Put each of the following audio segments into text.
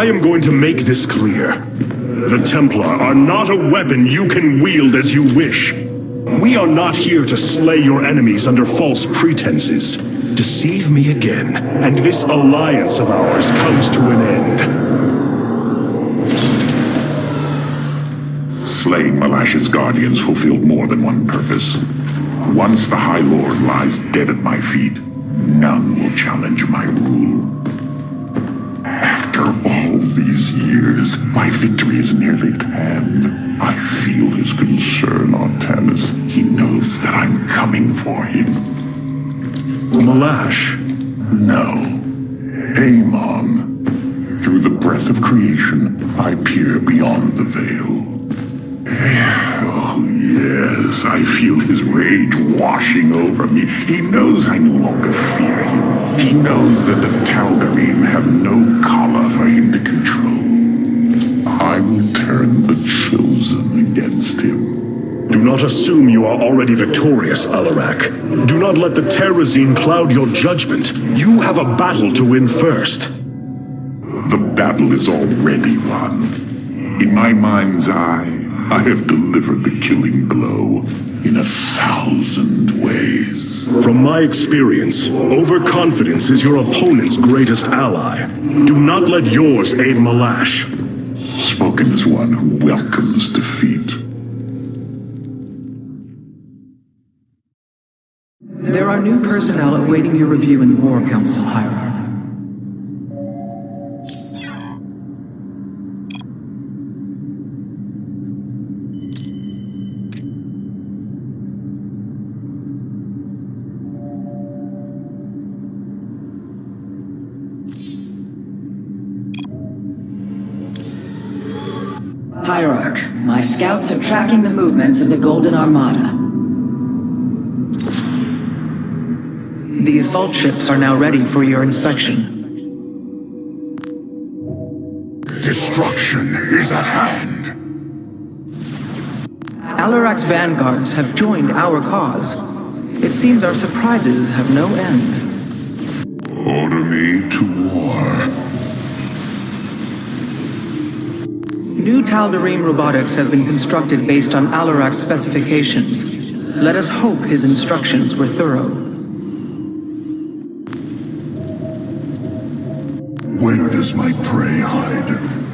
I am going to make this clear. The Templar are not a weapon you can wield as you wish. We are not here to slay your enemies under false pretenses. Deceive me again, and this alliance of ours comes to an end. Slaying Malash's guardians fulfilled more than one purpose. Once the High Lord lies dead at my feet, none will challenge my rule. My victory is nearly at hand. I feel his concern, Artanis. He knows that I'm coming for him. Malash, No. Amon. Through the breath of creation, I peer beyond the veil. Oh, yes, I feel his rage washing over me. He knows I no longer fear him. He knows that the Tal'Darim have no collar for him to control. Turn the Chosen against him. do not assume you are already victorious, Alarak. Do not let the Terrazine cloud your judgment. You have a battle to win first. The battle is already won. In my mind's eye, I have delivered the killing blow in a thousand ways. From my experience, overconfidence is your opponent's greatest ally. Do not let yours aid Malash. Spoken as one who welcomes defeat. There are new personnel awaiting your review in the War Council, Hierarch. Scouts are tracking the movements of the Golden Armada. The assault ships are now ready for your inspection. Destruction is at hand. Alarak's vanguards have joined our cause. It seems our surprises have no end. Order me to war. New Tal'Darim robotics have been constructed based on Alarak's specifications. Let us hope his instructions were thorough. Where does my prey hide?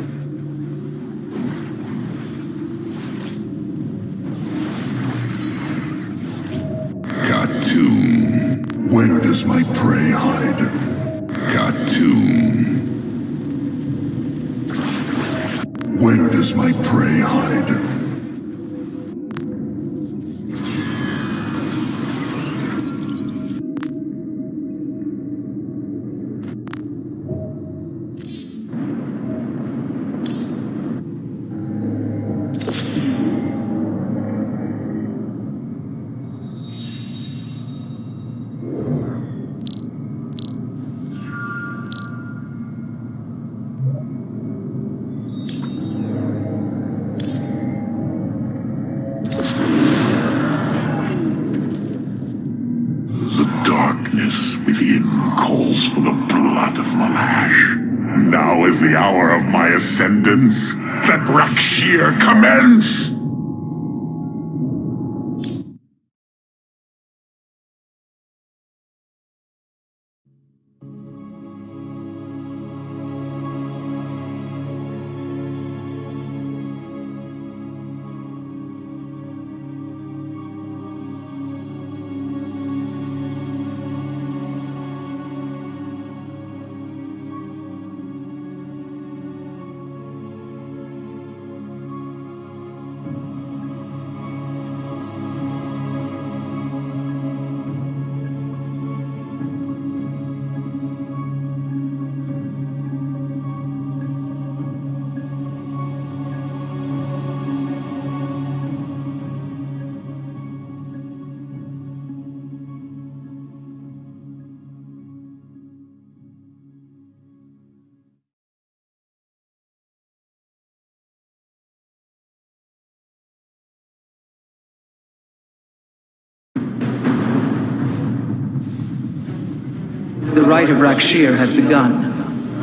Rite of Rak'Shir has begun.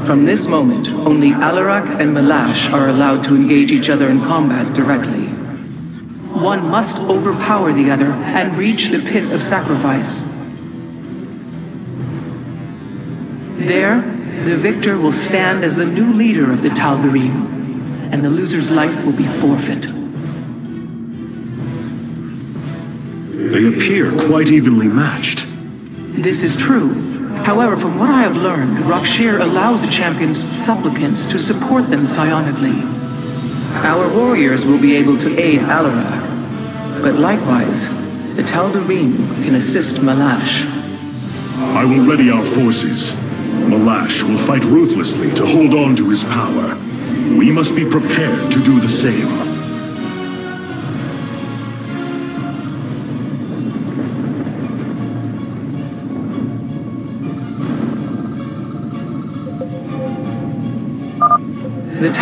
From this moment, only Alarak and Malash are allowed to engage each other in combat directly. One must overpower the other and reach the pit of sacrifice. There, the victor will stand as the new leader of the Tal'Darim, and the loser's life will be forfeit. They appear quite evenly matched. This is true. However, from what I have learned, Rak'Shir allows the champion's supplicants to support them psionically. Our warriors will be able to aid Alarak, but likewise, the Tal'Darim can assist Malash. I will ready our forces. Malash will fight ruthlessly to hold on to his power. We must be prepared to do the same.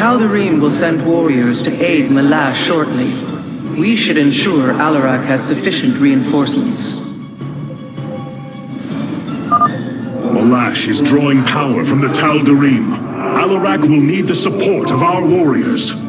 Tal'Darim will send warriors to aid Malash shortly. We should ensure Alarak has sufficient reinforcements. Malash is drawing power from the Tal'Darim. Alarak will need the support of our warriors.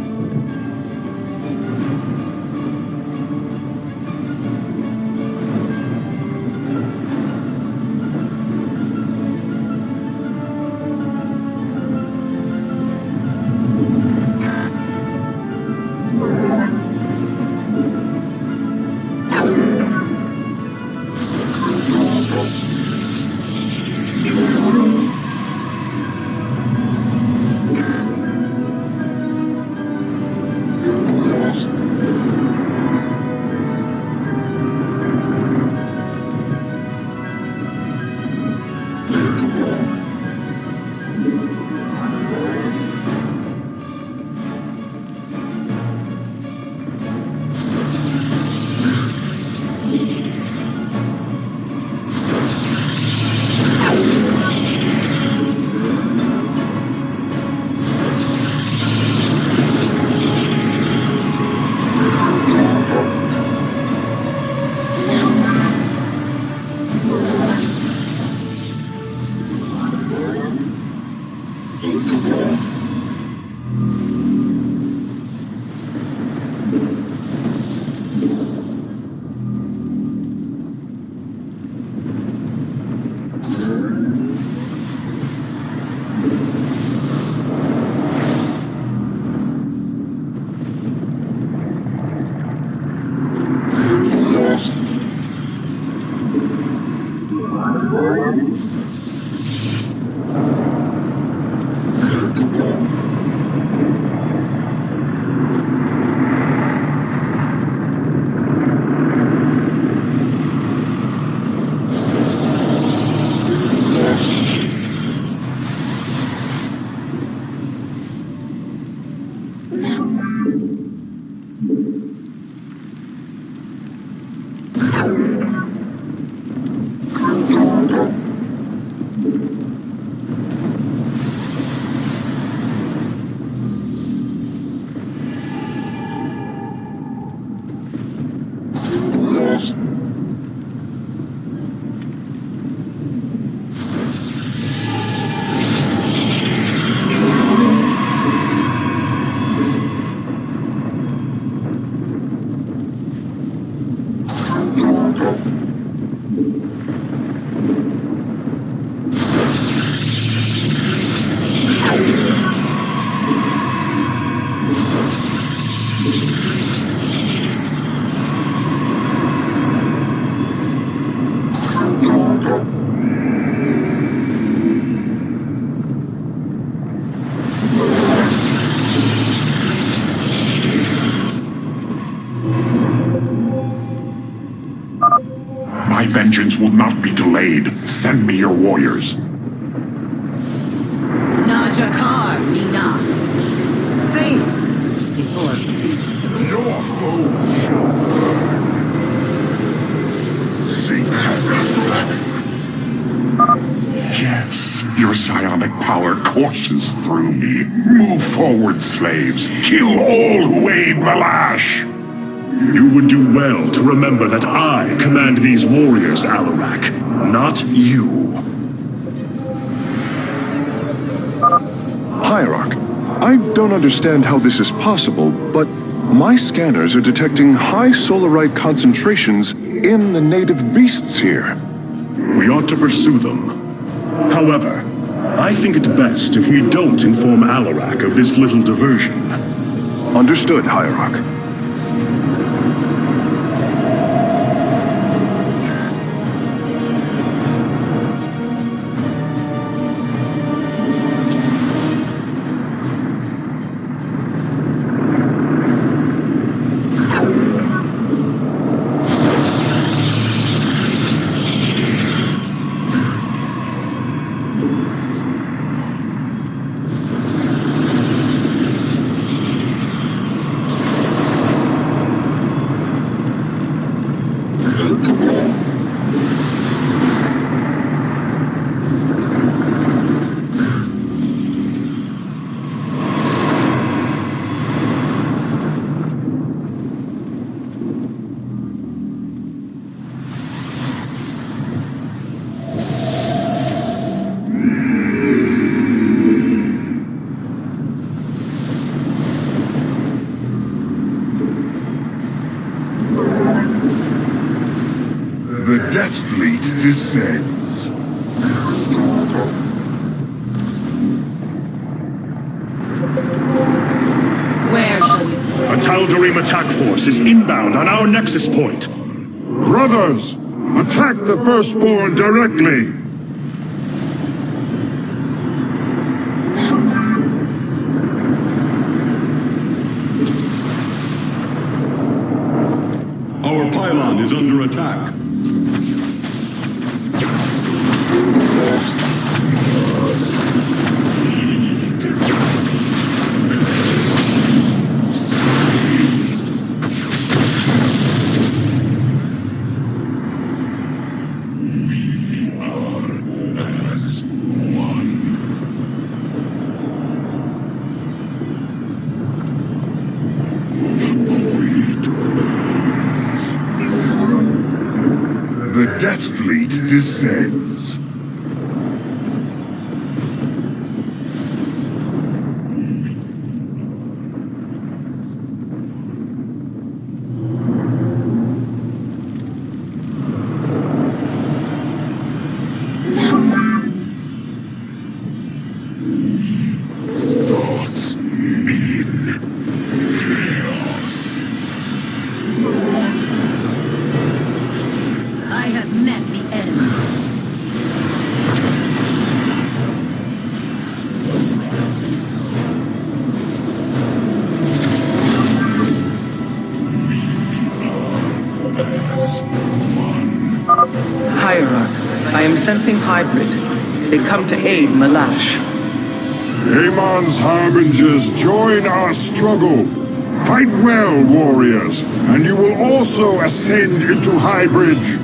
Vengeance will not be delayed. Send me your warriors. Najakar, Nina. Faith before. Your foe shall burn. Yes, your psionic power courses through me. Move forward, slaves. Kill all who aid Malash. You would do well to remember that I command these warriors, Alarak, not you. Hierarch, I don't understand how this is possible, but my scanners are detecting high solarite concentrations in the native beasts here. We ought to pursue them. However, I think it best if we don't inform Alarak of this little diversion. Understood, Hierarch. Nexus point. Brothers, attack the Firstborn directly! Sensing hybrid. They come to aid Malash. Amon's harbingers join our struggle. Fight well, warriors, and you will also ascend into hybrids.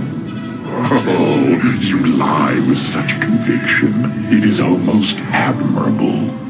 Oh, you lie with such conviction. It is almost admirable.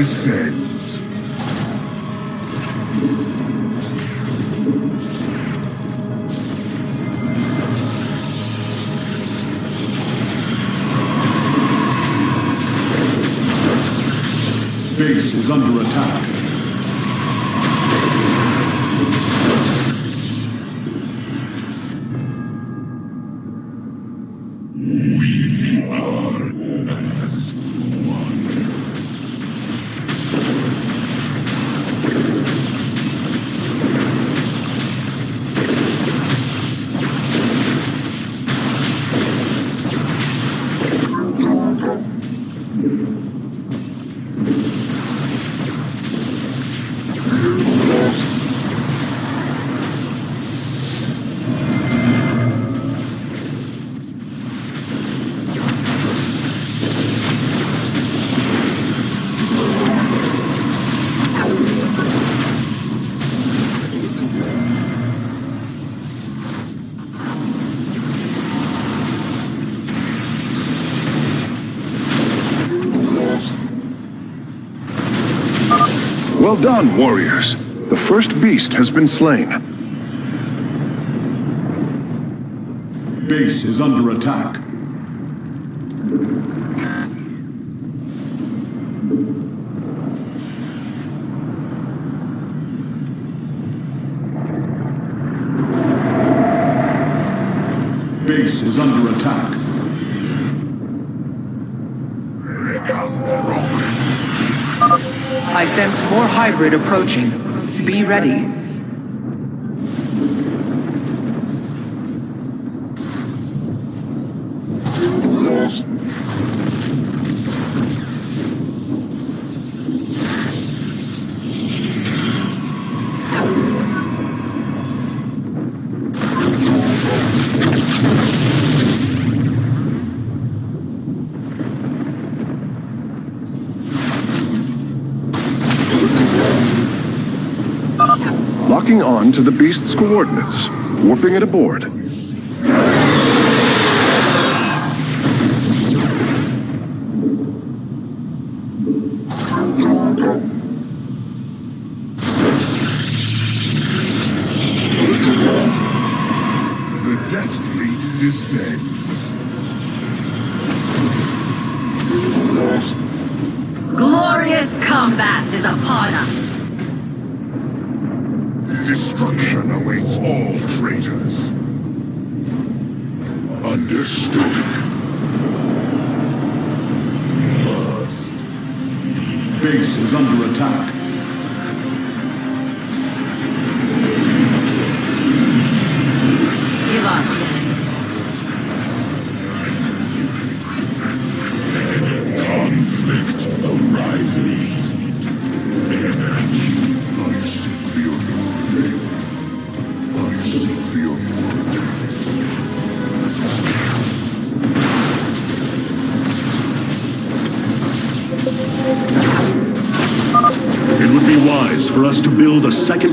Descends. Base is under attack. Well done, warriors. The first beast has been slain. Base is under attack. Base is under attack. Hybrid approaching. Be ready. Locking on to the beast's coordinates. Warping it aboard.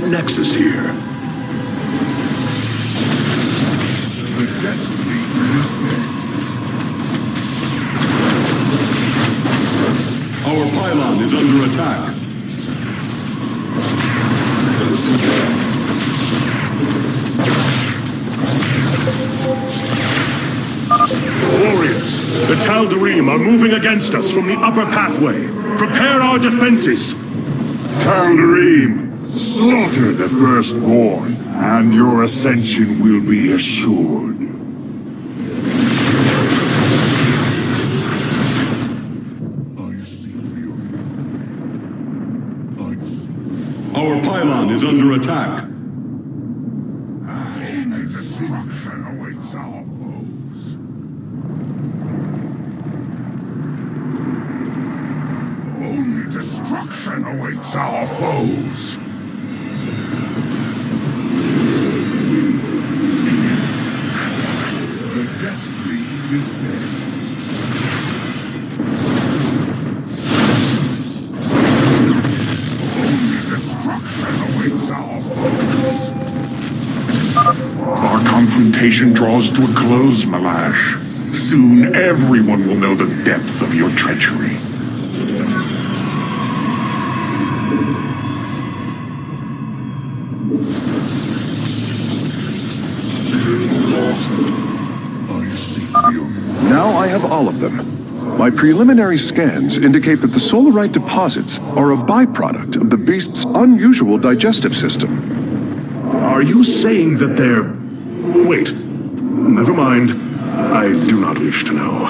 Nexus here. Our pylon is under attack. Warriors, the Tal'Darim are moving against us from the upper pathway. Prepare our defenses. Tal'Darim, slaughter the firstborn, and your ascension will be assured. Our pylon is under attack. Confrontation draws to a close, Malash. Soon everyone will know the depth of your treachery. Now I have all of them. My preliminary scans indicate that the solarite deposits are a byproduct of the beast's unusual digestive system. Are you saying that they're... Wait. Never mind. I do not wish to know.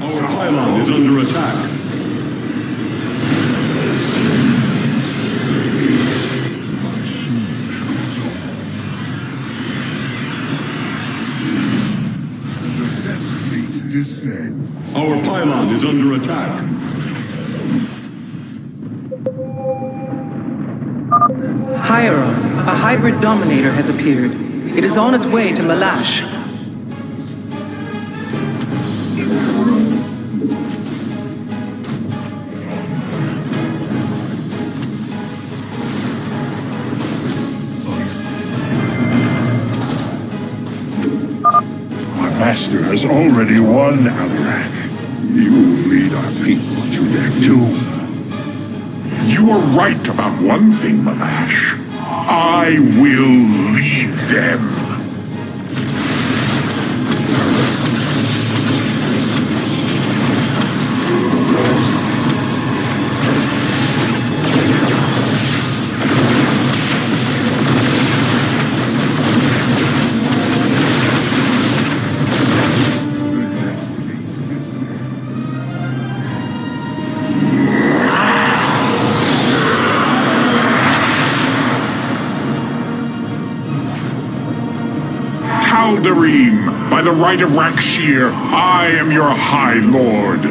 Our pylon is under attack. Our pylon is under attack. Hierarch, a hybrid dominator has appeared. It is on its way to Malash. Master has already won, Alarak. You lead our people to their doom. You are right about one thing, Malash. I will lead them. By the right of Rak'Shir, I am your High Lord.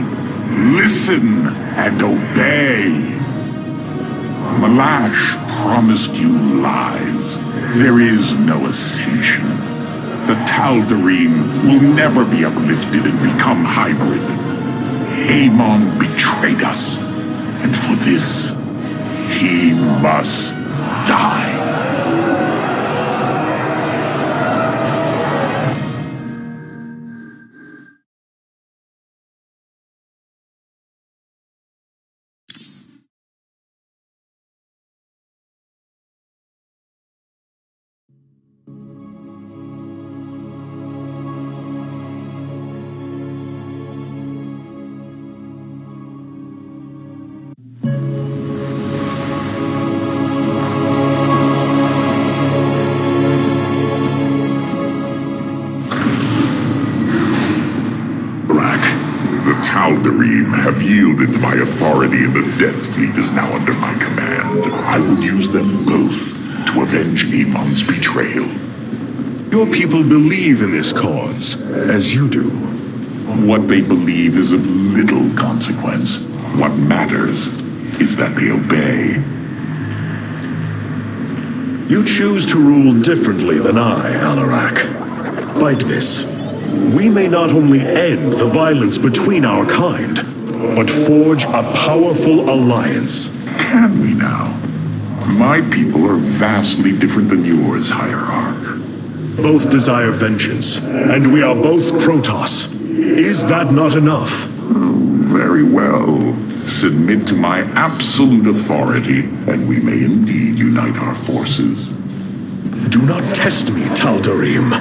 Listen and obey. Malash promised you lies. There is no ascension. The Tal'Darim will never be uplifted and become hybrid. Amon betrayed us, and for this, he must people believe in this cause, as you do. What they believe is of little consequence. What matters is that they obey. You choose to rule differently than I, Alarak. Fight this. We may not only end the violence between our kind, but forge a powerful alliance. Can we now? My people are vastly different than yours, Hierarch. Both desire vengeance, and we are both Protoss. Is that not enough? Very well. Submit to my absolute authority, and we may indeed unite our forces. Do not test me, Tal'Darim.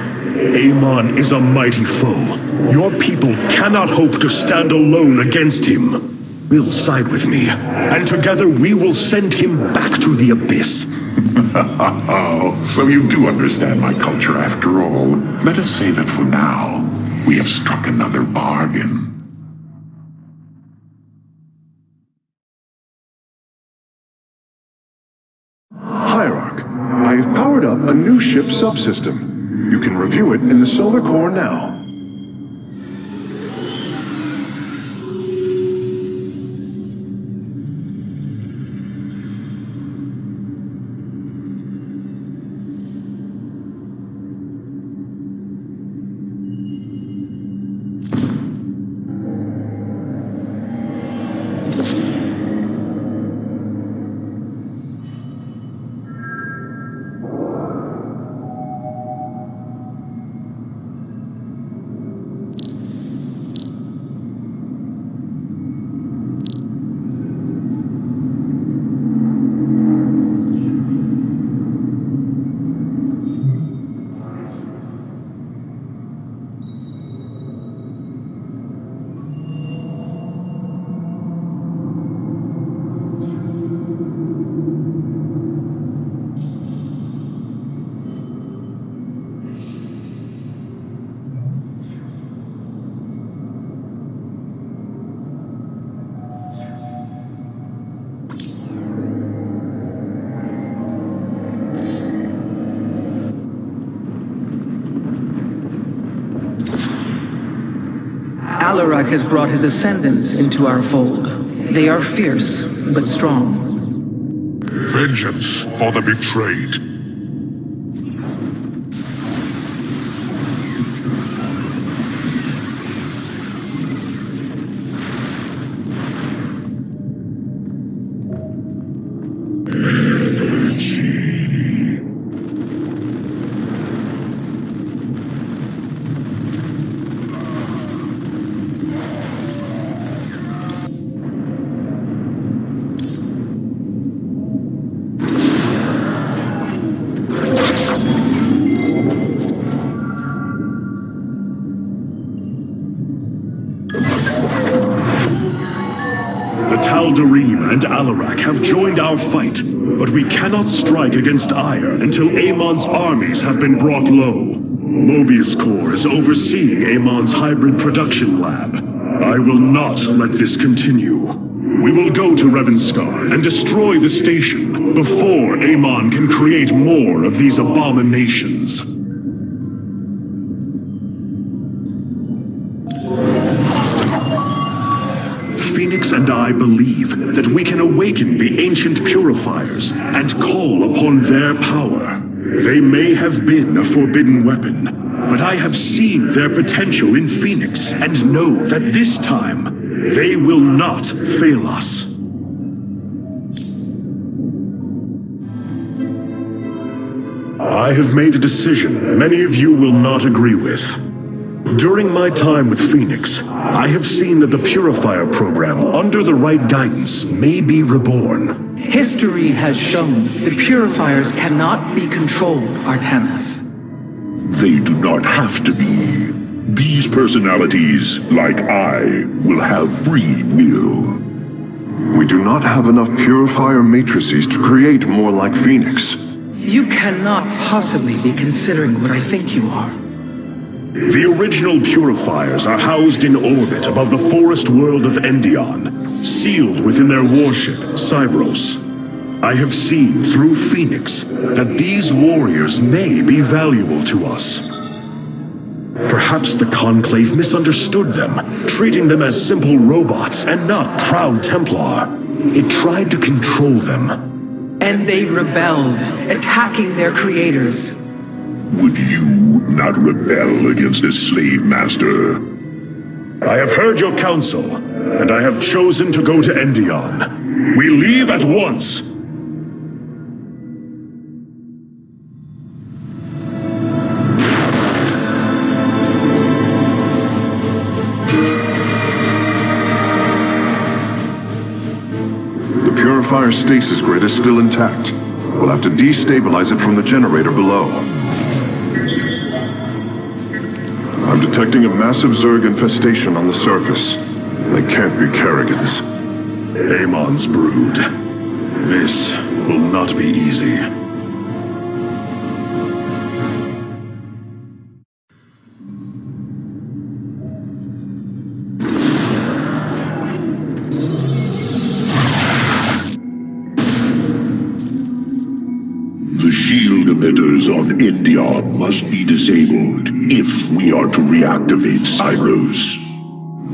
Amon is a mighty foe. Your people cannot hope to stand alone against him. Will side with me, and together we will send him back to the abyss. So you do understand my culture after all. Let us say that for now, we have struck another bargain. Hierarch, I have powered up a new ship subsystem. You can review it in the solar core now. Has brought his ascendants into our fold. They are fierce, but strong. Vengeance for the betrayed. The Tal'Darim and Alarak have joined our fight, but we cannot strike against Ire until Amon's armies have been brought low. Moebius Corps is overseeing Amon's hybrid production lab. I will not let this continue. We will go to Revanscar and destroy the station before Amon can create more of these abominations. And I believe that we can awaken the ancient purifiers and call upon their power. They may have been a forbidden weapon, but I have seen their potential in Fenix and know that this time they will not fail us. I have made a decision many of you will not agree with. During my time with Fenix, I have seen that the Purifier program, under the right guidance, may be reborn. History has shown the purifiers cannot be controlled, Artanis. They do not have to be. These personalities, like I, will have free will. We do not have enough purifier matrices to create more like Fenix. You cannot possibly be considering what I think you are. The original purifiers are housed in orbit above the forest world of Endion, sealed within their warship, Cybros. I have seen through Fenix that these warriors may be valuable to us. Perhaps the Conclave misunderstood them, treating them as simple robots and not proud Templar. It tried to control them. And they rebelled, attacking their creators. Would you not rebel against this slave master? I have heard your counsel, and I have chosen to go to Endion. We leave at once! The purifier stasis grid is still intact. We'll have to destabilize it from the generator below. I'm detecting a massive Zerg infestation on the surface. They can't be Kerrigan's. Amon's brood. This will not be easy. Are to reactivate Cybros.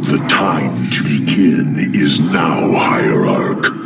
The time to begin is now, Hierarch.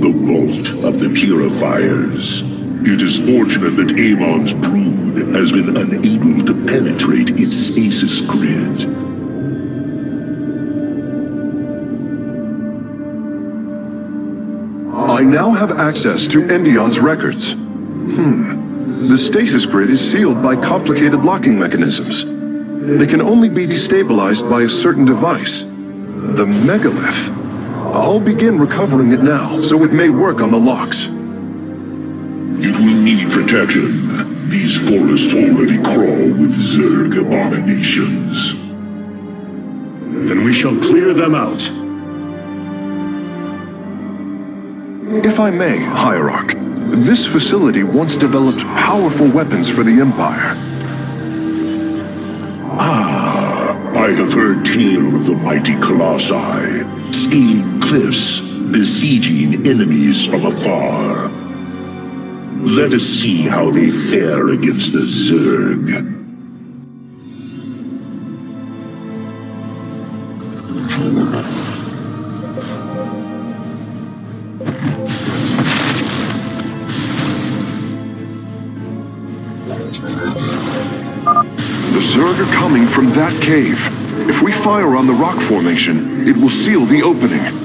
The vault of the purifiers. It is fortunate that Amon's brood has been unable to penetrate its stasis grid. I now have access to Endion's records. Hmm. The stasis grid is sealed by complicated locking mechanisms. They can only be destabilized by a certain device. The megalith. I'll begin recovering it now, so it may work on the locks. It will need protection. These forests already crawl with Zerg abominations. Then we shall clear them out. If I may, Hierarch, this facility once developed powerful weapons for the Empire. Ah, I have heard tale of the mighty Colossi, scaling cliffs, besieging enemies from afar. Let us see how they fare against the Zerg. The Zerg are coming from that cave. If we fire on the rock formation, it will seal the opening.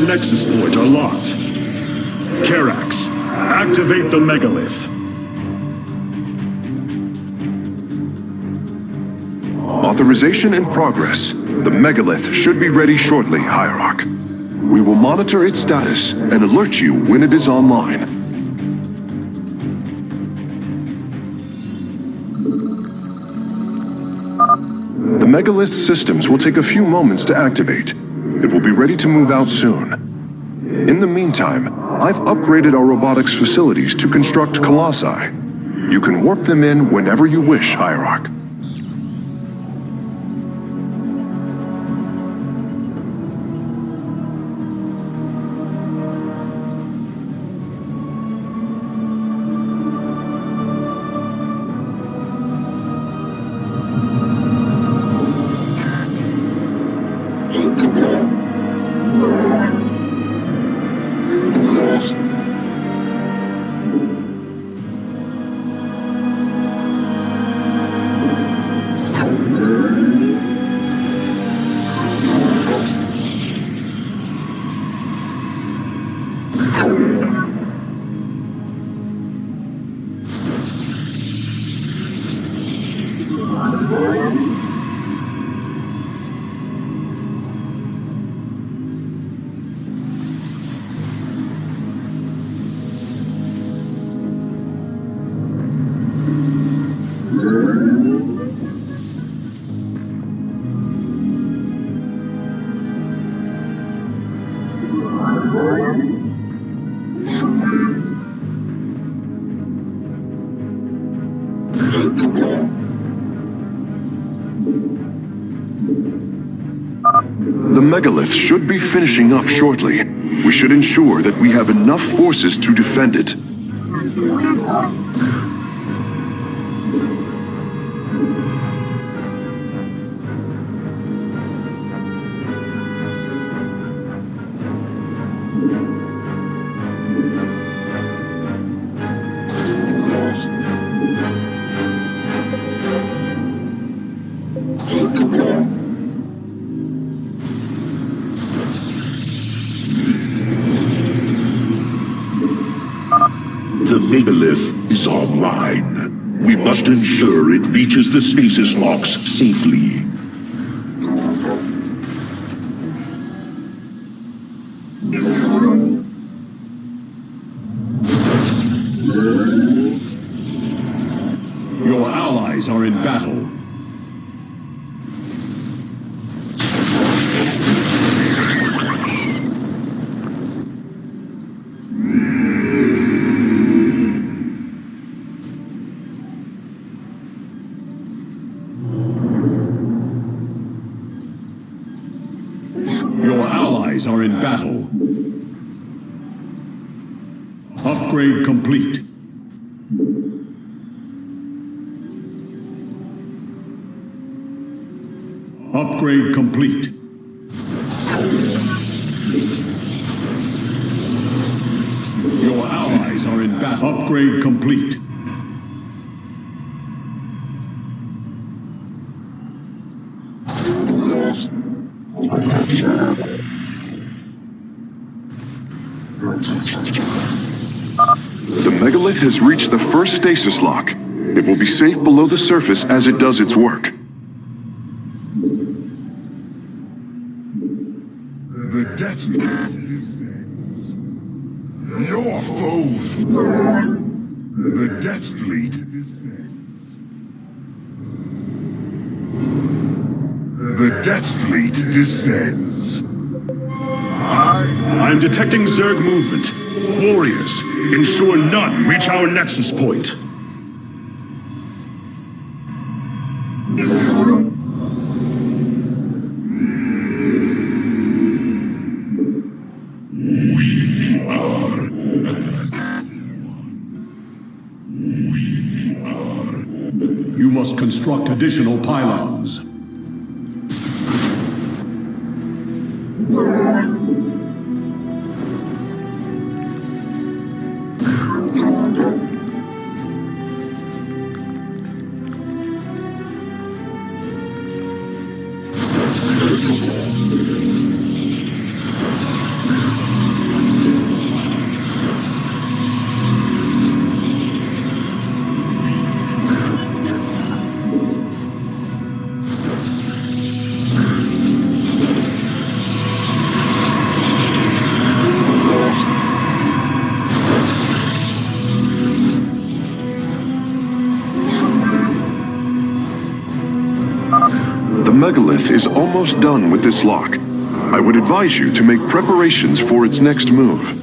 Our nexus point are locked. Karax, activate the megalith. Authorization in progress. The megalith should be ready shortly, Hierarch. We will monitor its status and alert you when it is online. The megalith systems will take a few moments to activate. It will be ready to move out soon. In the meantime, I've upgraded our robotics facilities to construct colossi. You can warp them in whenever you wish, Hierarch. Megalith should be finishing up shortly. We should ensure that we have enough forces to defend it. It reaches the stasis locks safely. Your allies are in battle. Upgrade complete. Upgrade complete. Your allies are in battle. Upgrade complete. Has reached the first stasis lock. It will be safe below the surface as it does its work. Our nexus point. You must construct additional pylons. Is almost done with this lock. I would advise you to make preparations for its next move.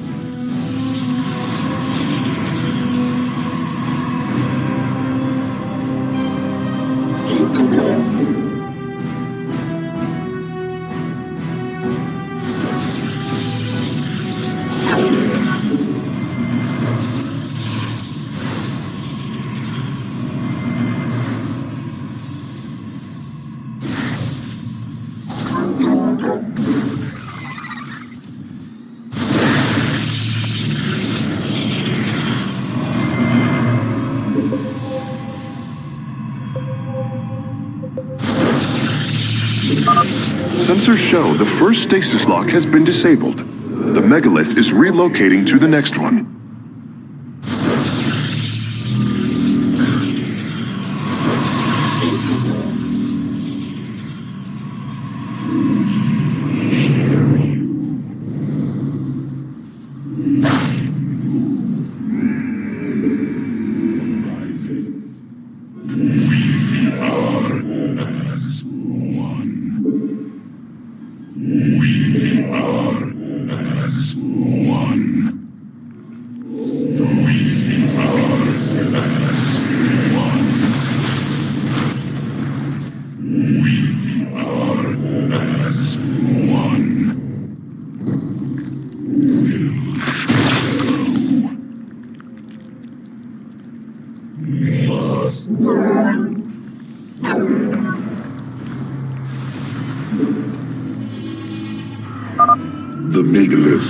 Show the first stasis lock has been disabled. The megalith is relocating to the next one.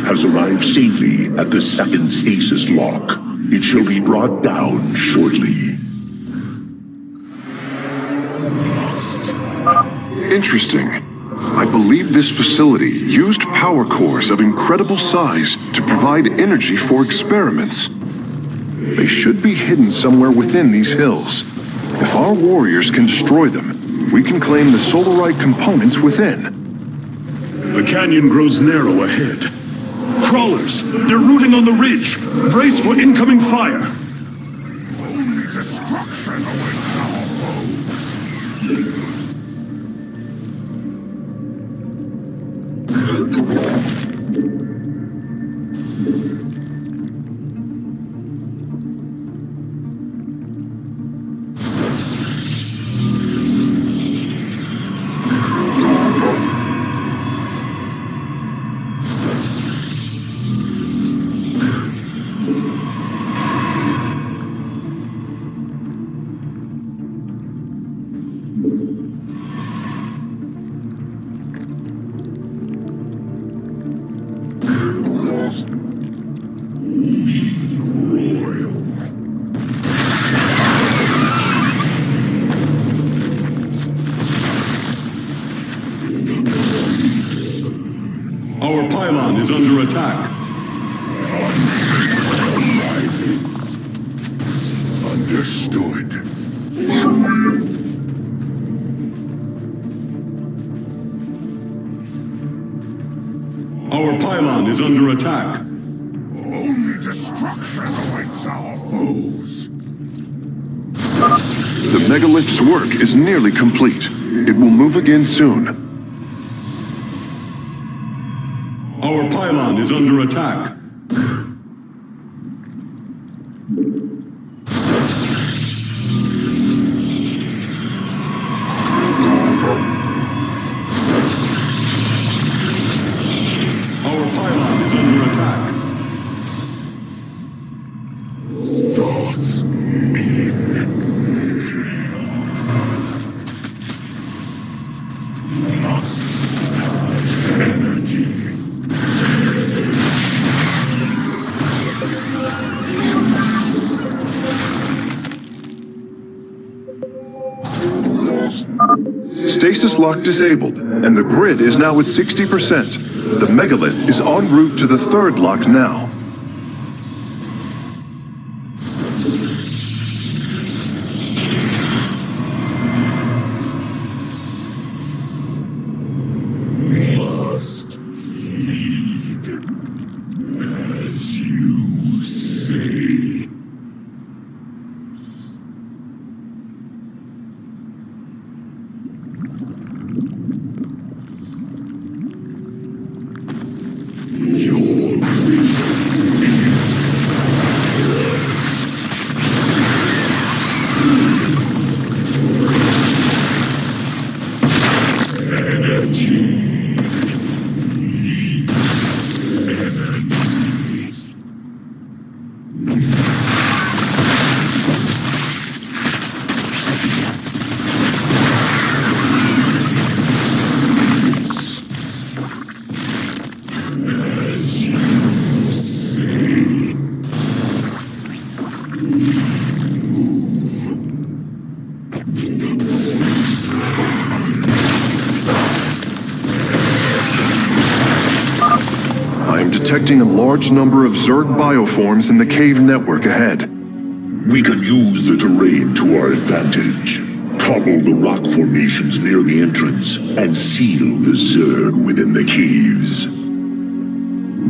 Has arrived safely at the second stasis lock. It shall be brought down shortly. Interesting. I believe this facility used power cores of incredible size to provide energy for experiments. They should be hidden somewhere within these hills. If our warriors can destroy them, we can claim the solarite components within. The canyon grows narrow ahead. Crawlers, they're rooting on the ridge. Brace for incoming fire. Attack. Understood. Our pylon is under attack. Only destruction awaits our foes. The megalith's work is nearly complete. It will move again soon. Pylon is under attack. Lock disabled, and the grid is now at 60%. The megalith is en route to the third lock now. I large number of Zerg bioforms in the cave network ahead. We can use the terrain to our advantage. Topple the rock formations near the entrance and seal the Zerg within the caves.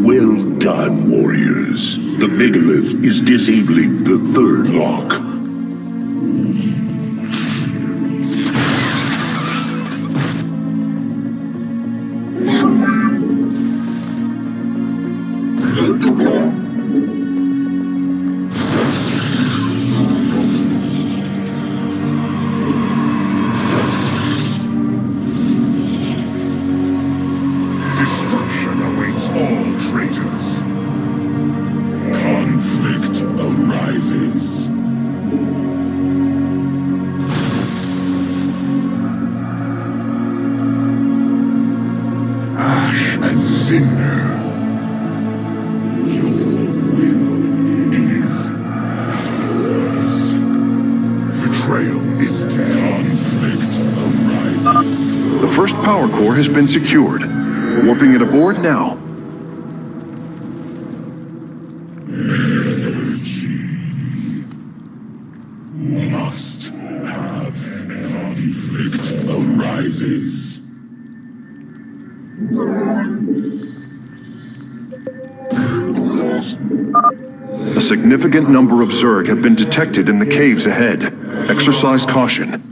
Well done, warriors. The megalith is disabling the third lock. Been secured. Warping it aboard now. must have conflict arises. A significant number of Zerg have been detected in the caves ahead. Exercise caution.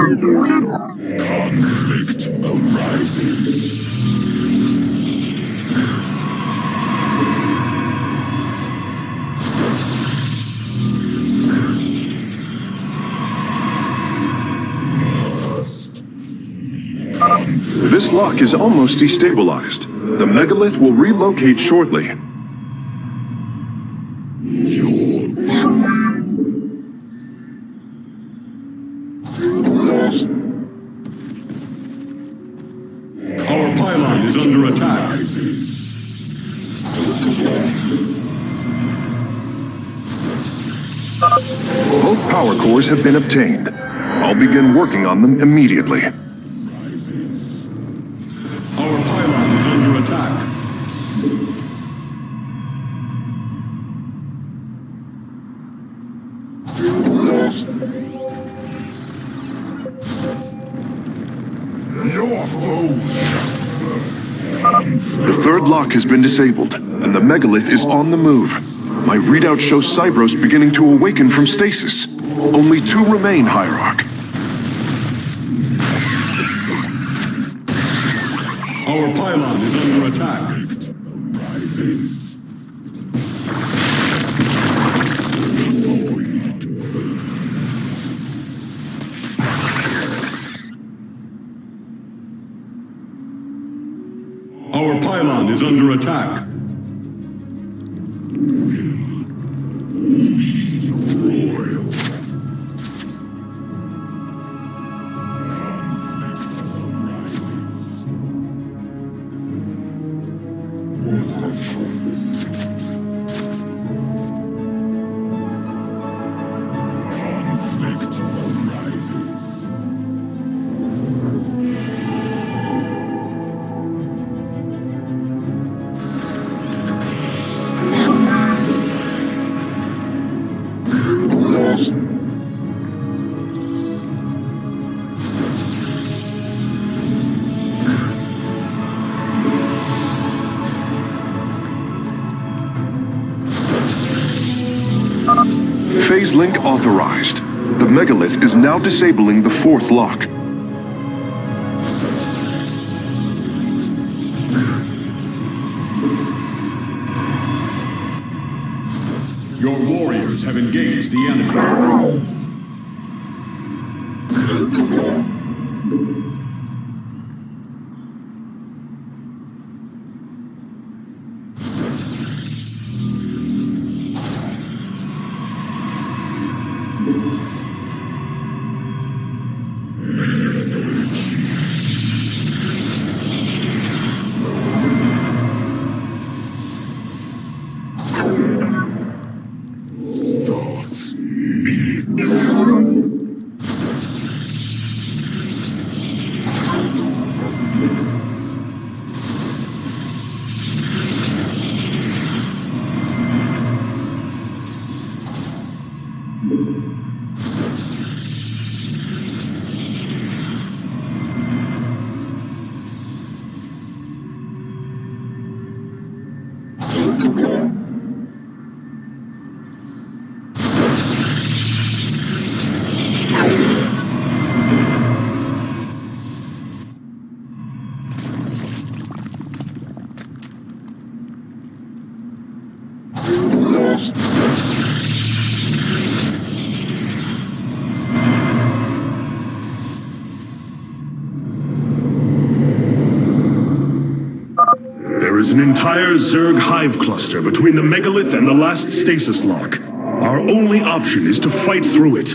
Conflict arises. This lock is almost destabilized. The megalith will relocate shortly. Power cores have been obtained. I'll begin working on them immediately. Our pylon is under attack. Your foes. The third lock has been disabled, and the megalith is on the move. My readout shows Cybros beginning to awaken from stasis. Only two remain, Hierarch. Our pylon is under attack. Our pylon is under attack. Is now disabling the fourth lock. An entire Zerg hive cluster between the megalith and the last stasis lock. Our only option is to fight through it.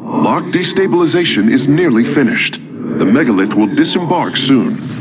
Lock destabilization is nearly finished. The megalith will disembark soon.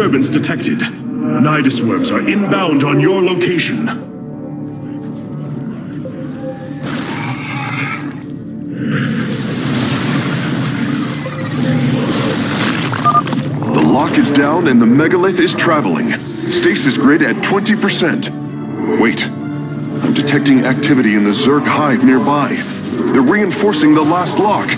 Disturbance detected. Nydus worms are inbound on your location. The lock is down and the megalith is traveling. Stasis grid at 20%. Wait. I'm detecting activity in the Zerg hive nearby. They're reinforcing the last lock.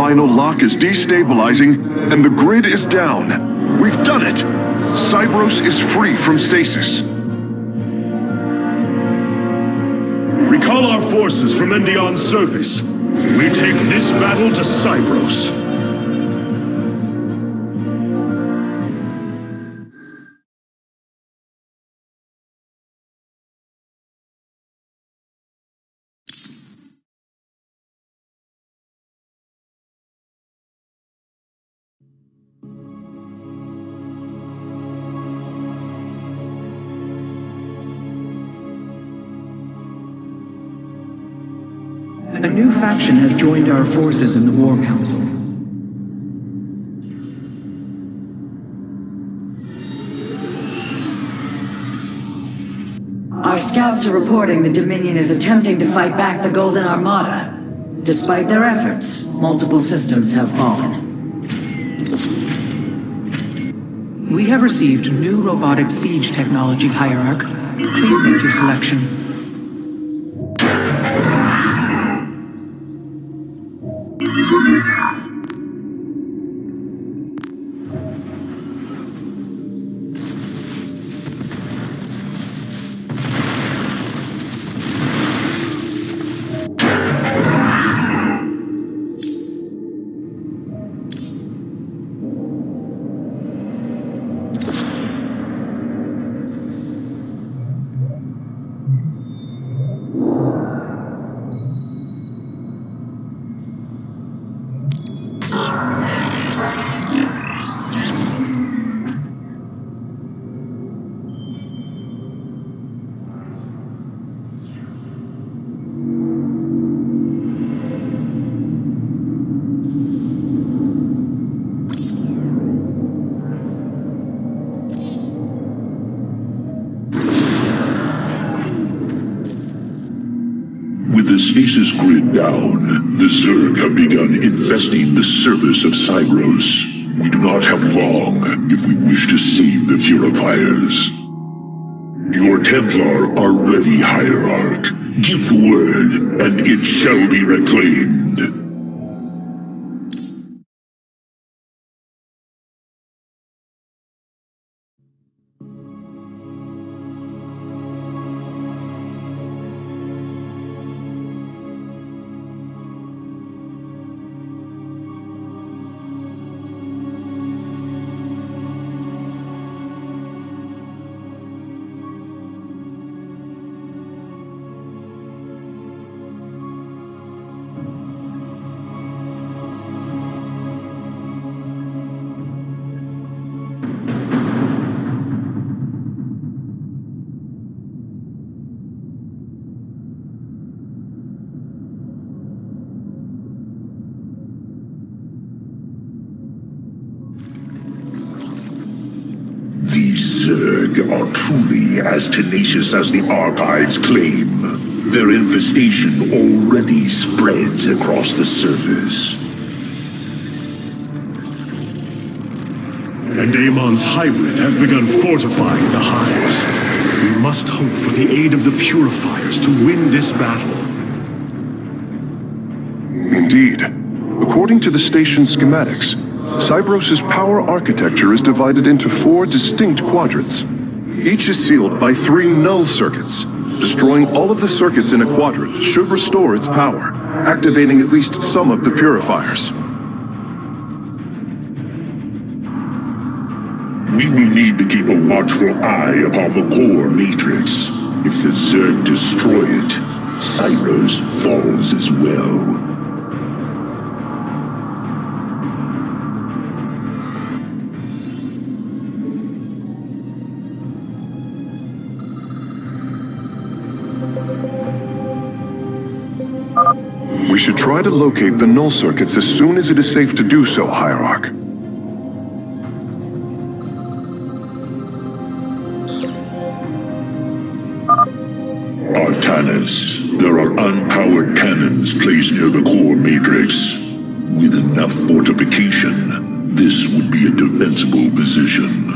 Final lock is destabilizing, and the grid is down. We've done it! Cybros is free from stasis. Recall our forces from Endion's surface. We take this battle to Cybros. Faction has joined our forces in the War Council. Our scouts are reporting the Dominion is attempting to fight back the Golden Armada. Despite their efforts, multiple systems have fallen. We have received new robotic siege technology, Hierarch. Please make your selection. Grid down, the Zerg have begun infesting the surface of Cybros. We do not have long if we wish to save the purifiers. Your Templar are ready, Hierarch. Give the word, and it shall be reclaimed. Tenacious as the archives claim. Their infestation already spreads across the surface. And Amon's hybrid have begun fortifying the hives. We must hope for the aid of the Purifiers to win this battle. Indeed. According to the station schematics, Cybros' power architecture is divided into four distinct quadrants. Each is sealed by three null circuits, Destroying all of the circuits in a quadrant should restore its power, activating at least some of the purifiers. We will need to keep a watchful eye upon the core matrix. If the Zerg destroy it, Cybros falls as well. Try to locate the null circuits as soon as it is safe to do so, Hierarch. Artanis, there are unpowered cannons placed near the core matrix. With enough fortification, this would be a defensible position.